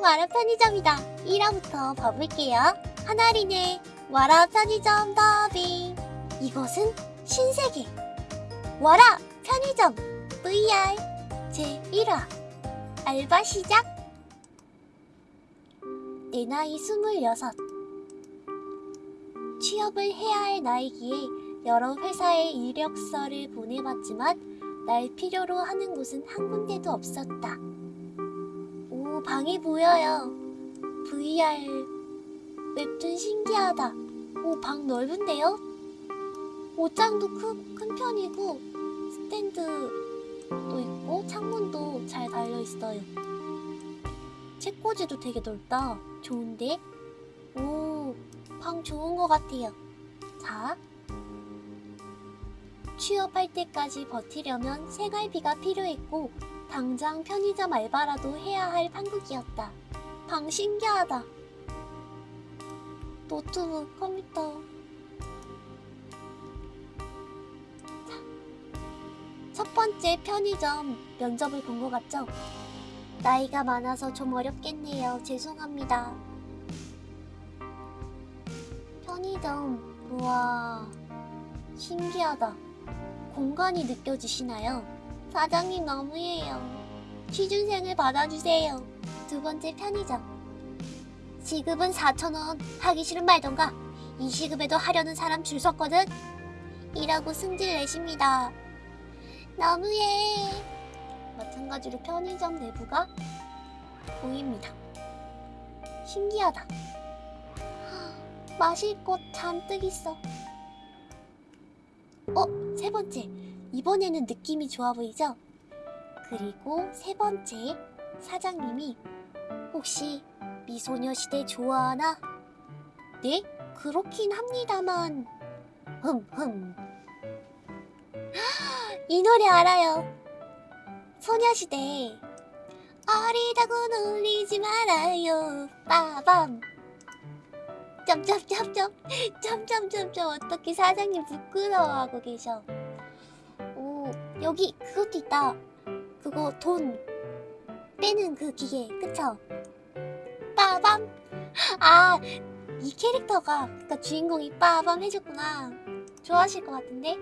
와라 편의점이다. 1화부터 봐볼게요. 하나리네 와라 편의점 더빙. 이것은 신세계. 와라 편의점 VR 제1화. 알바 시작. 내 나이 26 취업을 해야 할 나이기에 여러 회사에 이력서를 보내봤지만 날 필요로 하는 곳은 한 군데도 없었다. 오, 방이 보여요. VR 웹툰 신기하다. 오, 방 넓은데요? 옷장도 큰, 큰 편이고 스탠드도 있고 창문도 잘 달려 있어요. 책꽂이도 되게 넓다. 좋은데? 오, 방 좋은 것 같아요. 자, 취업할 때까지 버티려면 생활비가 필요했고 당장 편의점 알바라도 해야 할 판국이었다. 방 신기하다. 노트북, 컴퓨터. 자, 첫 번째 편의점 면접을 본 것 같죠? 나이가 많아서 좀 어렵겠네요. 죄송합니다. 편의점, 우와, 신기하다. 공간이 느껴지시나요? 사장님 너무해요. 취준생을 받아주세요. 두 번째 편의점. 시급은 4,000원. 하기 싫은 말던가. 이 시급에도 하려는 사람 줄 섰거든. 이라고 승질 내십니다. 너무해. 마찬가지로 편의점 내부가 보입니다. 신기하다. 마실 것 잔뜩 있어. 어, 세 번째. 이번에는 느낌이 좋아 보이죠? 그리고 세 번째. 사장님이 혹시 미소녀시대 좋아하나? 네? 그렇긴 합니다만. 흠흠. 이 노래 알아요. 소녀시대. 어리다고 놀리지 말아요. 빠밤. 점점점점 점점점점 어떻게 사장님 부끄러워하고 계셔 오 여기 그것도 있다 그거 돈 빼는 그 기계 그쵸? 빠밤 아 이 캐릭터가 그니까 주인공이 빠밤 해줬구나 좋아하실 것 같은데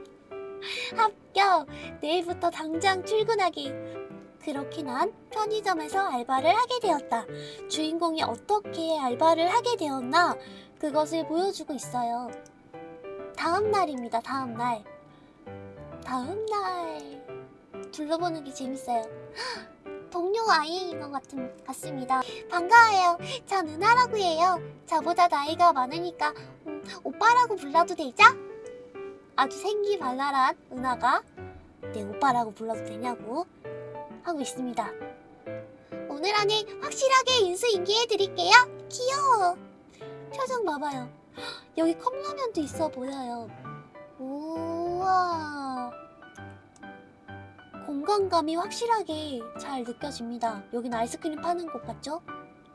합격 내일부터 당장 출근하기 그렇게 난 편의점에서 알바를 하게 되었다 주인공이 어떻게 알바를 하게 되었나 그것을 보여주고 있어요. 다음 날입니다. 다음 날. 다음 날 둘러보는 게 재밌어요. 동료 아이인 것 같은, 같습니다. 반가워요. 전 은하라고 해요. 저보다 나이가 많으니까 음, 오빠라고 불러도 되죠? 아주 생기 발랄한 은하가 네 오빠라고 불러도 되냐고 하고 있습니다. 오늘 안에 확실하게 인수인계해드릴게요. 귀여워. 표정 봐봐요. 여기 컵라면도 있어 보여요. 우와. 공간감이 확실하게 잘 느껴집니다. 여긴 아이스크림 파는 곳 같죠?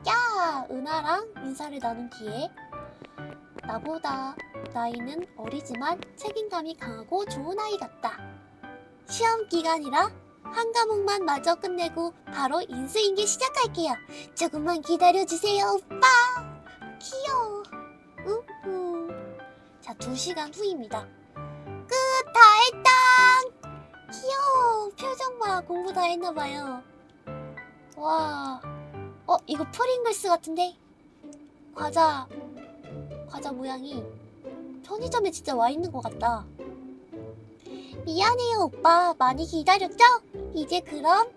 야! 은하랑 인사를 나눈 뒤에 나보다 나이는 어리지만 책임감이 강하고 좋은 아이 같다. 시험 기간이라 한 과목만 마저 끝내고 바로 인수인계 시작할게요. 조금만 기다려주세요, 오빠! 귀여워. 우후. 자, 두 시간 후입니다. 공부 다 했나봐요. 와. 어, 이거 프링글스 같은데? 과자. 과자 모양이 편의점에 진짜 와 있는 것 같다. 미안해요, 오빠. 많이 기다렸죠? 이제 그럼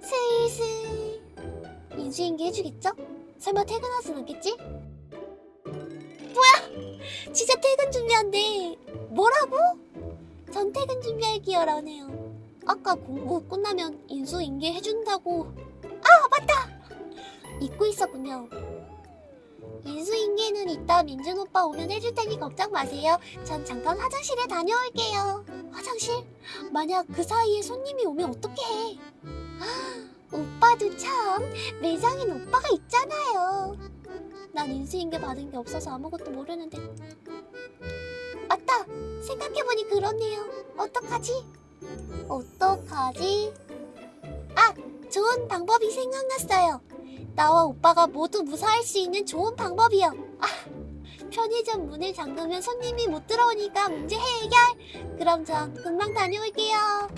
슬슬 인수인계 해주겠죠? 설마 퇴근하진 않겠지? 뭐야! 진짜 퇴근 준비한대! 뭐라고? 전 퇴근 준비할게요 라네요 아까 공부 끝나면 인수인계 해준다고 아 맞다! 잊고 있었군요 인수인계는 이따 민준 오빠 오면 해줄 테니 걱정 마세요 전 잠깐 화장실에 다녀올게요 화장실? 만약 그 사이에 손님이 오면 어떻게 해? 오빠도 참 매장엔 오빠가 있잖아요. 난 인수인계 받은 게 없어서 아무것도 모르는데. 맞다! 생각해보니 그렇네요. 어떡하지? 어떡하지? 아! 좋은 방법이 생각났어요. 나와 오빠가 모두 무사할 수 있는 좋은 방법이요. 아, 편의점 문을 잠그면 손님이 못 들어오니까 문제 해결. 그럼 전 금방 다녀올게요.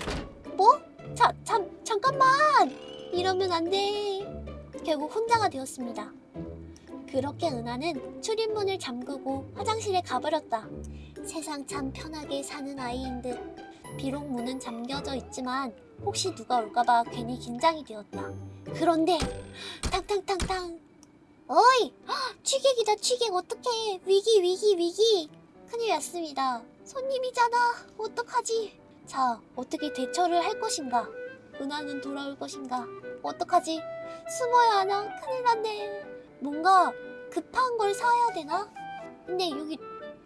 뭐? 자, 잠, 잠깐만. 이러면 안 돼. 결국 혼자가 되었습니다. 그렇게 은하는 출입문을 잠그고 화장실에 가버렸다. 세상 참 편하게 사는 아이인 듯. 비록 문은 잠겨져 있지만 혹시 누가 올까봐 괜히 긴장이 되었다. 그런데 탕탕탕탕. 어이! 헉, 취객이다 취객. 어떡해. 위기 위기 위기. 큰일 났습니다. 손님이잖아. 어떡하지? 자 어떻게 대처를 할 것인가? 은하는 돌아올 것인가? 어떡하지? 숨어야 하나? 큰일 났네. 뭔가 급한 걸 사야 되나? 근데 여기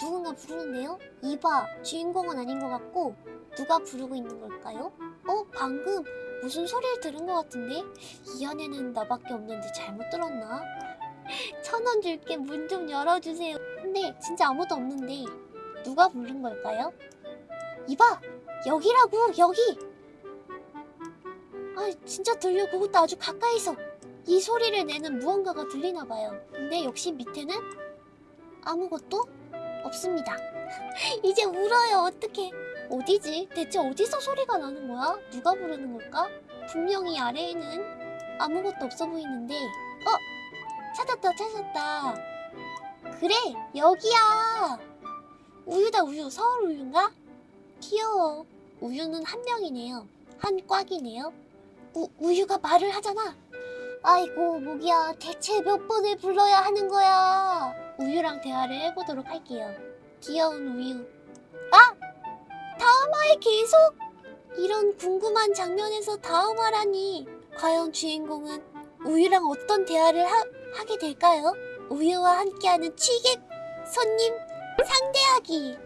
누군가 부르는데요 이봐 주인공은 아닌 것 같고 누가 부르고 있는 걸까요 어 방금 무슨 소리를 들은 것 같은데 이 안에는 나밖에 없는데 잘못 들었나 천 원 줄게 문 좀 열어주세요. 근데 진짜 아무도 없는데 누가 부른 걸까요? 이봐 여기라고 여기. 아 진짜 들려 그것도 아주 가까이서 이 소리를 내는 무언가가 들리나 봐요. 근데 역시 밑에는 아무것도 없습니다. 이제 울어요 어떡해. 어디지? 대체 어디서 소리가 나는 거야? 누가 부르는 걸까? 분명히 아래에는 아무것도 없어 보이는데 어? 찾았다 찾았다 그래 여기야 우유다 우유 서울 우유인가? 귀여워 우유는 한 명이네요 한 꽉이네요 우, 우유가 말을 하잖아 아이고 모기야 대체 몇 번을 불러야 하는 거야 우유랑 대화를 해보도록 할게요 귀여운 우유 아! 다음화에 계속? 이런 궁금한 장면에서 다음화라니 과연 주인공은 우유랑 어떤 대화를 하, 하게 될까요? 우유와 함께하는 취객 손님 상대하기